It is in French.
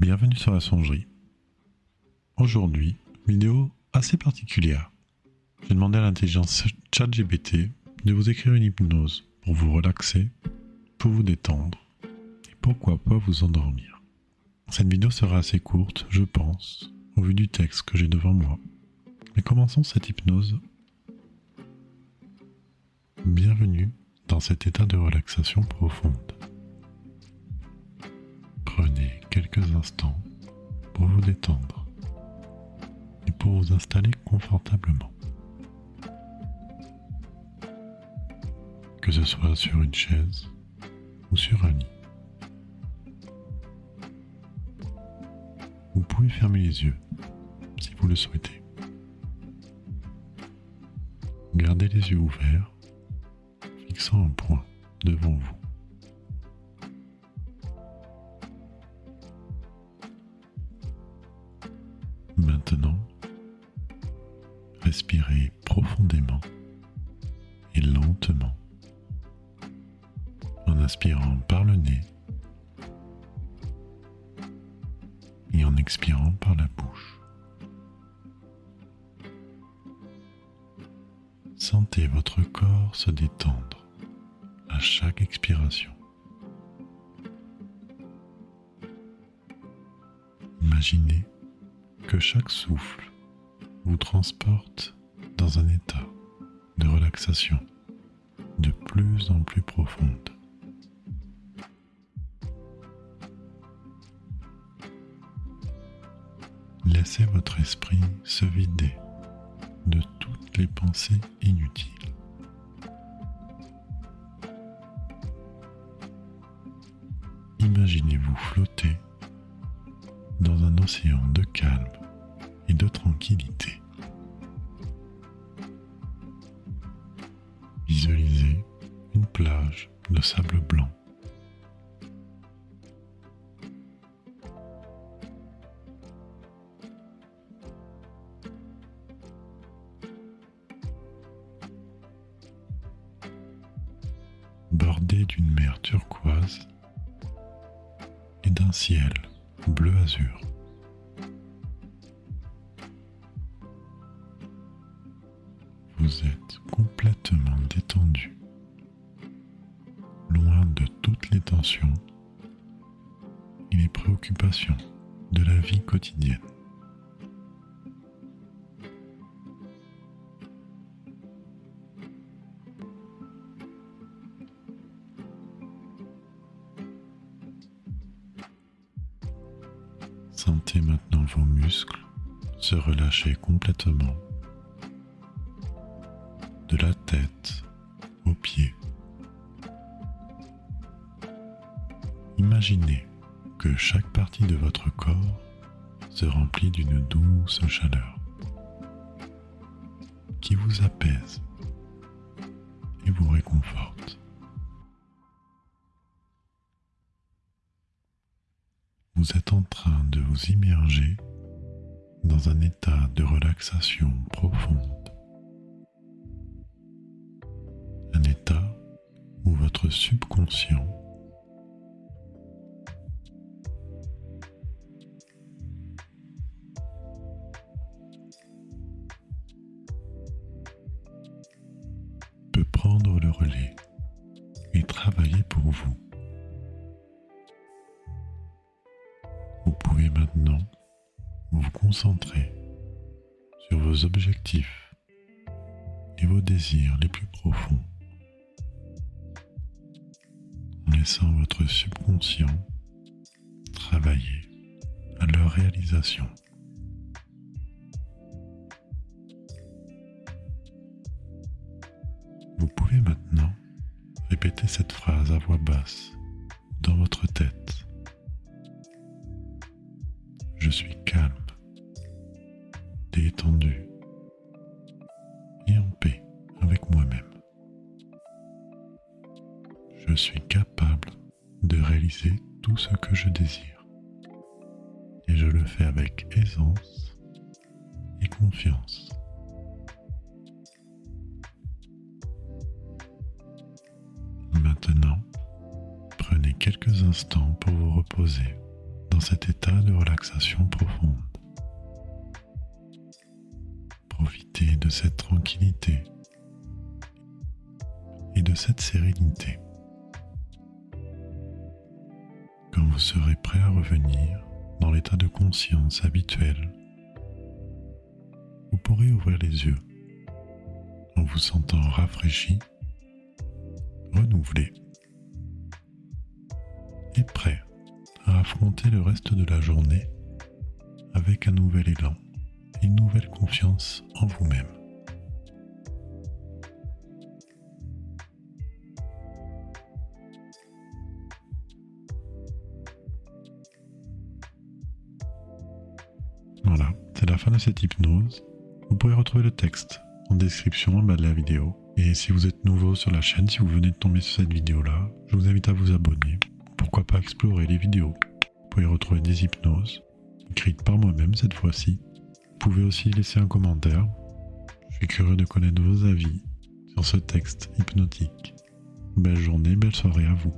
Bienvenue sur la songerie. Aujourd'hui, vidéo assez particulière. J'ai demandé à l'intelligence ChatGPT de vous écrire une hypnose pour vous relaxer, pour vous détendre et pourquoi pas vous endormir. Cette vidéo sera assez courte, je pense, au vu du texte que j'ai devant moi. Mais commençons cette hypnose. Bienvenue dans cet état de relaxation profonde. Prenez quelques instants pour vous détendre et pour vous installer confortablement. Que ce soit sur une chaise ou sur un lit. Vous pouvez fermer les yeux si vous le souhaitez. Gardez les yeux ouverts, fixant un point devant vous. Maintenant, respirez profondément et lentement en inspirant par le nez et en expirant par la bouche. Sentez votre corps se détendre à chaque expiration. Imaginez que chaque souffle vous transporte dans un état de relaxation de plus en plus profonde. Laissez votre esprit se vider de toutes les pensées inutiles. Imaginez-vous flotter dans un océan de calme et de tranquillité. Visualisez une plage de sable blanc. bordée d'une mer turquoise et d'un ciel bleu azur. Vous êtes complètement détendu, loin de toutes les tensions et les préoccupations de la vie quotidienne. Sentez maintenant vos muscles se relâcher complètement de la tête aux pieds. Imaginez que chaque partie de votre corps se remplit d'une douce chaleur qui vous apaise et vous réconforte. Vous êtes en train de vous immerger dans un état de relaxation profonde. Un état où votre subconscient peut prendre le relais et travailler pour vous. Vous pouvez maintenant vous concentrer sur vos objectifs et vos désirs les plus profonds laissant votre subconscient travailler à leur réalisation. Vous pouvez maintenant répéter cette phrase à voix basse dans votre tête. Je suis calme, détendu et en paix avec moi-même. Je suis capable de réaliser tout ce que je désire et je le fais avec aisance et confiance. Maintenant, prenez quelques instants pour vous reposer dans cet état de relaxation profonde. Profitez de cette tranquillité et de cette sérénité. Quand vous serez prêt à revenir dans l'état de conscience habituel, vous pourrez ouvrir les yeux en vous sentant rafraîchi, renouvelé et prêt à affronter le reste de la journée avec un nouvel élan une nouvelle confiance en vous-même. Voilà, c'est la fin de cette hypnose. Vous pourrez retrouver le texte en description en bas de la vidéo. Et si vous êtes nouveau sur la chaîne, si vous venez de tomber sur cette vidéo-là, je vous invite à vous abonner. Pourquoi pas explorer les vidéos? Vous pouvez retrouver des hypnoses, écrites par moi-même cette fois-ci. Vous pouvez aussi laisser un commentaire. Je suis curieux de connaître vos avis sur ce texte hypnotique. Belle journée, belle soirée à vous.